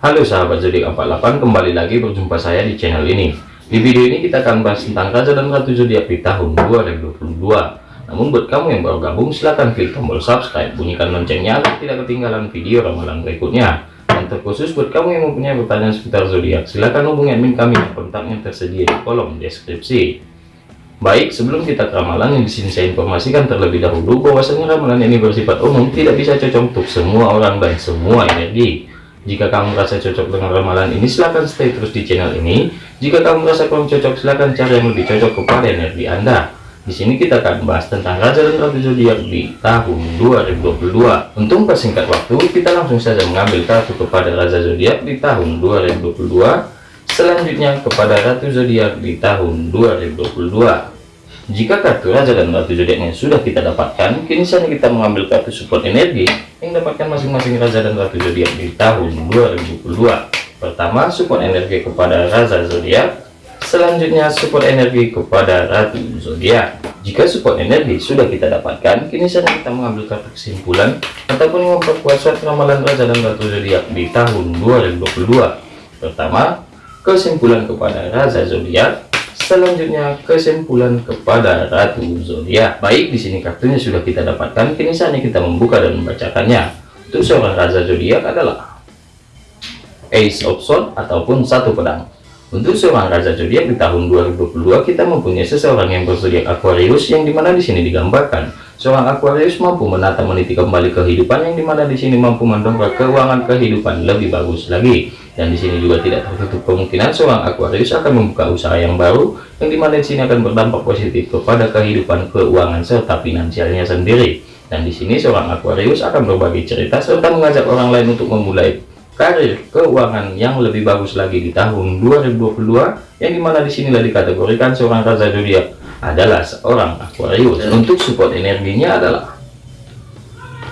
Halo sahabat zodiak 48 kembali lagi berjumpa saya di channel ini. Di video ini kita akan bahas tentang raja dan ratu zodiak di tahun 2022 namun buat kamu yang baru gabung silahkan klik tombol subscribe bunyikan loncengnya agar tidak ketinggalan video ramalan berikutnya. Dan terkhusus buat kamu yang mempunyai pertanyaan seputar zodiak silahkan hubungi admin kami yang kontaknya tersedia di kolom deskripsi. Baik sebelum kita ke ramalan yang di sini saya informasikan terlebih dahulu bahwasanya ramalan ini bersifat umum tidak bisa cocok untuk semua orang dan semua energi jika kamu merasa cocok dengan ramalan ini, silahkan stay terus di channel ini. Jika kamu merasa kurang cocok, silahkan cari yang lebih cocok kepada energi Anda. Di sini kita akan bahas tentang Raja dan Ratu Zodiak di tahun 2022. Untuk persingkat waktu, kita langsung saja mengambil kartu kepada Raja Zodiak di tahun 2022. Selanjutnya kepada Ratu Zodiak di tahun 2022. Jika kartu Raja dan Ratu Zodiaknya sudah kita dapatkan, kini saatnya kita mengambil kartu support energi yang dapatkan masing-masing Raja dan Ratu Zodiak di tahun 2022. Pertama, support energi kepada Raja Zodiak. Selanjutnya, support energi kepada Ratu Zodiak. Jika support energi sudah kita dapatkan, kini saatnya kita mengambil kartu kesimpulan ataupun memperkuat suatu ramalan Raja dan Ratu Zodiak di tahun 2022. Pertama, kesimpulan kepada Raja Zodiak selanjutnya kesimpulan kepada Ratu Zodiak. Baik, di sini kartunya sudah kita dapatkan. Kini saatnya kita membuka dan membacakannya. Untuk seorang Raja Zodiak adalah Ace of Swords ataupun satu pedang. Untuk seorang Raja Zodiak di tahun 2022 kita mempunyai seseorang yang berzodiak Aquarius yang di mana di sini digambarkan. Seorang Aquarius mampu menata meniti kembali kehidupan yang di mana di sini mampu mendongkrak keuangan kehidupan lebih bagus lagi. Dan di sini juga tidak tertutup kemungkinan seorang Aquarius akan membuka usaha yang baru yang di mana di sini akan berdampak positif kepada kehidupan keuangan serta finansialnya sendiri. Dan di sini seorang Aquarius akan berbagi cerita serta mengajak orang lain untuk memulai karir keuangan yang lebih bagus lagi di tahun 2022 yang di mana di sinilah dikategorikan seorang raja zodiak adalah seorang Aquarius. Untuk support energinya adalah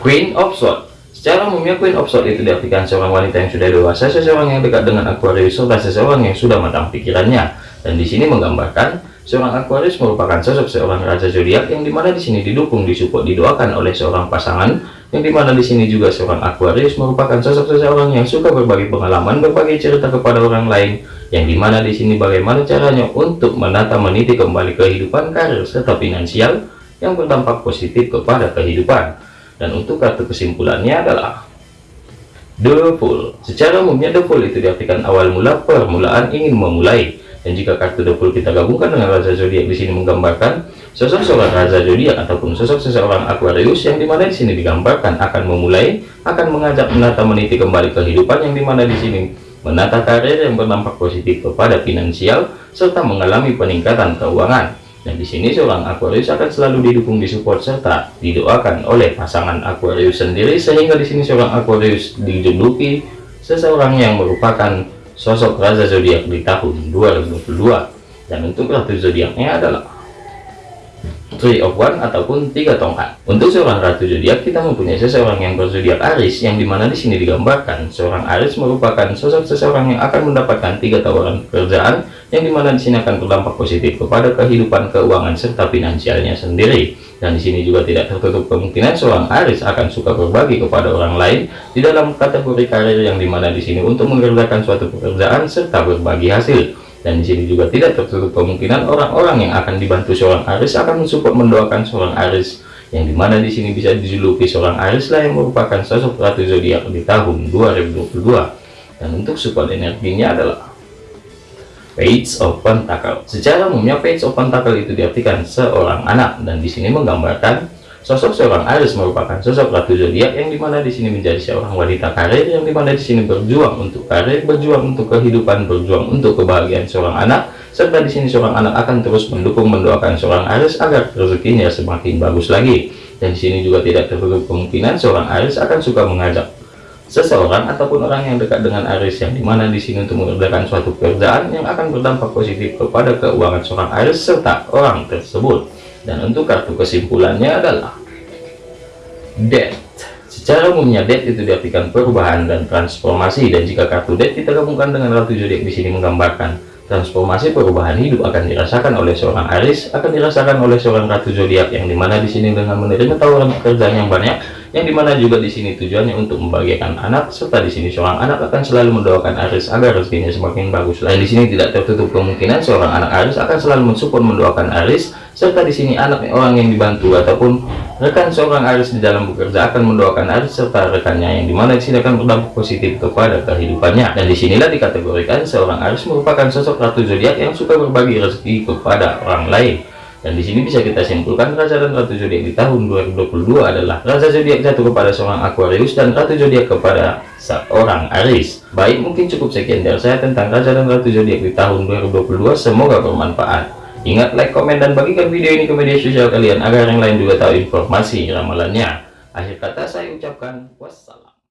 Queen of Swords. Secara umumnya Queen of Swords itu diartikan seorang wanita yang sudah dewasa, seseorang yang dekat dengan Aquarius, serta seseorang yang sudah matang pikirannya. Dan di sini menggambarkan seorang Aquarius merupakan sosok seorang raja zodiak yang di mana di sini didukung, disupport, didoakan oleh seorang pasangan, yang di mana di sini juga seorang Aquarius merupakan sosok seseorang yang suka berbagi pengalaman, berbagi cerita kepada orang lain, yang di mana di sini bagaimana caranya untuk menata meniti kembali kehidupan karir serta finansial yang berdampak positif kepada kehidupan dan untuk kartu kesimpulannya adalah The Fool. Secara umumnya The Fool itu diartikan awal mula permulaan ingin memulai. Dan jika kartu Fool kita gabungkan dengan Raja Zodiak di sini menggambarkan sosok seorang Raja Zodiak ataupun sosok seseorang Aquarius yang di mana di sini digambarkan akan memulai, akan mengajak menata meniti kembali kehidupan yang di mana di sini menata karir yang berdampak positif kepada finansial serta mengalami peningkatan keuangan. Dan di sini seorang Aquarius akan selalu didukung, disupport serta didoakan oleh pasangan Aquarius sendiri sehingga di sini seorang Aquarius dijuluki seseorang yang merupakan sosok raja zodiak di tahun 2022. Dan untuk ratu zodiaknya adalah Three of One ataupun tiga tongkat. Untuk seorang ratu zodiak kita mempunyai seseorang yang berzodiak Aris yang di mana di sini digambarkan seorang Aris merupakan sosok seseorang yang akan mendapatkan tiga tawaran pekerjaan yang di mana di sini akan berdampak positif kepada kehidupan keuangan serta finansialnya sendiri. Dan di sini juga tidak tertutup kemungkinan seorang Aris akan suka berbagi kepada orang lain di dalam kategori karir yang di mana di sini untuk mengerjakan suatu pekerjaan serta berbagi hasil. Dan di sini juga tidak tertutup kemungkinan orang-orang yang akan dibantu seorang Aris akan mensupport mendoakan seorang Aris. Yang di mana di sini bisa dijuluki seorang Aris lah yang merupakan sosok ratu zodiak di tahun 2022 dan untuk support energinya adalah Page of Pentacle. Secara umumnya Page of Pentacle itu diartikan seorang anak dan di sini menggambarkan Sosok seorang Aries merupakan sosok ratu zodiak yang di mana di sini menjadi seorang wanita karir yang di mana di sini berjuang untuk karir, berjuang untuk kehidupan, berjuang untuk kebahagiaan seorang anak, serta di sini seorang anak akan terus mendukung mendoakan seorang Aries agar rezekinya semakin bagus lagi. Dan di sini juga tidak tertutup kemungkinan seorang Aries akan suka mengajak seseorang ataupun orang yang dekat dengan Aries yang di mana di sini untuk mengerjakan suatu pekerjaan yang akan berdampak positif kepada keuangan seorang Aries serta orang tersebut. Dan untuk kartu kesimpulannya adalah death secara umumnya death itu diartikan perubahan dan transformasi. Dan jika kartu death kita gabungkan dengan ratu zodiak di sini menggambarkan transformasi perubahan hidup akan dirasakan oleh seorang Aris akan dirasakan oleh seorang ratu zodiak yang di mana di sini dengan menerima tawaran pekerjaan yang banyak yang di mana juga di sini tujuannya untuk membahagiakan anak serta di sini seorang anak akan selalu mendoakan Aris agar rezekinya semakin bagus. Lain di sini tidak tertutup kemungkinan seorang anak Aris akan selalu mensupport mendoakan Aris serta di sini anak orang yang dibantu ataupun rekan seorang Aris di dalam bekerja akan mendoakan Aris serta rekannya yang di mana di sini akan berdampak positif kepada kehidupannya. Dan di sinilah dikategorikan seorang Aris merupakan sosok ratu zodiak yang suka berbagi rezeki kepada orang lain. Dan di sini bisa kita simpulkan raja dan ratu zodiak di tahun 2022 adalah raja zodiak jatuh kepada seorang Aquarius dan ratu zodiak kepada seorang Aries. Baik, mungkin cukup sekian dari saya tentang raja dan ratu zodiak di tahun 2022. Semoga bermanfaat. Ingat like, komen, dan bagikan video ini ke media sosial kalian agar yang lain juga tahu informasi ramalannya. Akhir kata saya ucapkan wassalam.